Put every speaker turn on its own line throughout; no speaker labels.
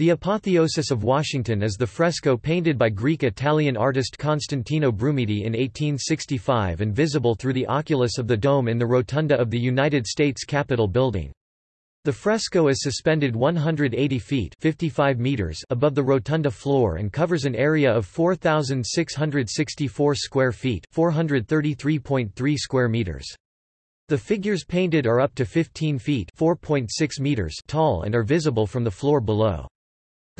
The Apotheosis of Washington is the fresco painted by Greek-Italian artist Constantino Brumidi in 1865 and visible through the oculus of the dome in the rotunda of the United States Capitol building. The fresco is suspended 180 feet 55 meters above the rotunda floor and covers an area of 4,664 square feet 433.3 square meters. The figures painted are up to 15 feet 4.6 meters tall and are visible from the floor below.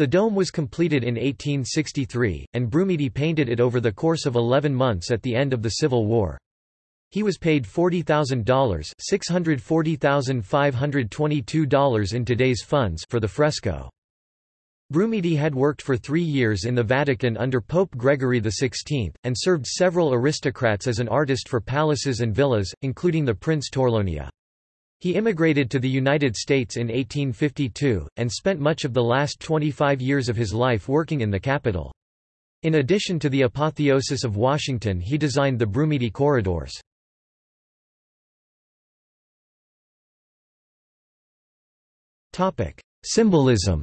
The dome was completed in 1863, and Brumidi painted it over the course of 11 months at the end of the Civil War. He was paid $40,000 $640,522 in today's funds for the fresco. Brumidi had worked for three years in the Vatican under Pope Gregory XVI, and served several aristocrats as an artist for palaces and villas, including the Prince Torlonia. He immigrated to the United States in 1852, and spent much of the last 25 years of his life working in the capital. In addition to the apotheosis of Washington he designed the Brumidi corridors. Symbolism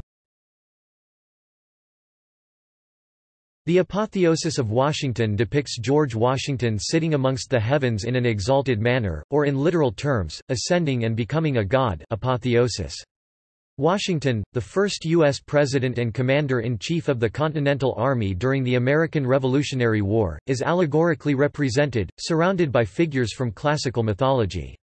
The Apotheosis of Washington depicts George Washington sitting amongst the heavens in an exalted manner, or in literal terms, ascending and becoming a god apotheosis. Washington, the first U.S. President and Commander-in-Chief of the Continental Army during the American Revolutionary War, is allegorically represented, surrounded by figures from classical mythology.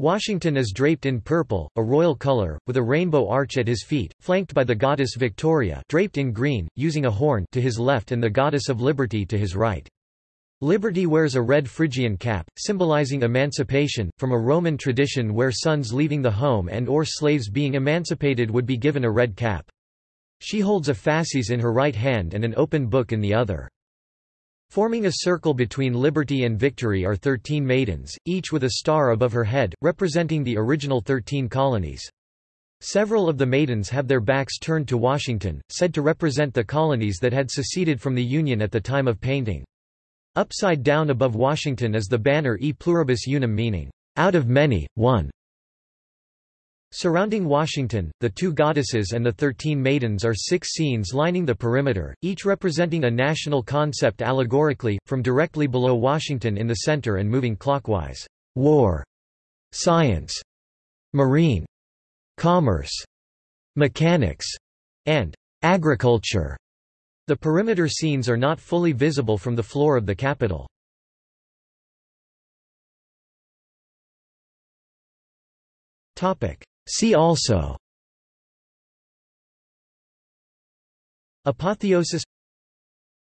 Washington is draped in purple, a royal color, with a rainbow arch at his feet, flanked by the goddess Victoria draped in green, using a horn to his left and the goddess of liberty to his right. Liberty wears a red Phrygian cap, symbolizing emancipation, from a Roman tradition where sons leaving the home and or slaves being emancipated would be given a red cap. She holds a fasces in her right hand and an open book in the other. Forming a circle between liberty and victory are thirteen maidens, each with a star above her head, representing the original thirteen colonies. Several of the maidens have their backs turned to Washington, said to represent the colonies that had seceded from the Union at the time of painting. Upside down above Washington is the banner E pluribus unum meaning, out of many, one. Surrounding Washington, the two goddesses and the thirteen maidens are six scenes lining the perimeter, each representing a national concept allegorically, from directly below Washington in the center and moving clockwise. War, science, marine, commerce, mechanics, and agriculture. The perimeter scenes are not fully visible from the floor of the Capitol. Topic See also Apotheosis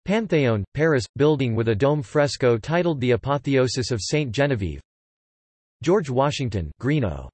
Pantheon, Paris, building with a dome fresco titled The Apotheosis of Saint Genevieve George Washington Greenough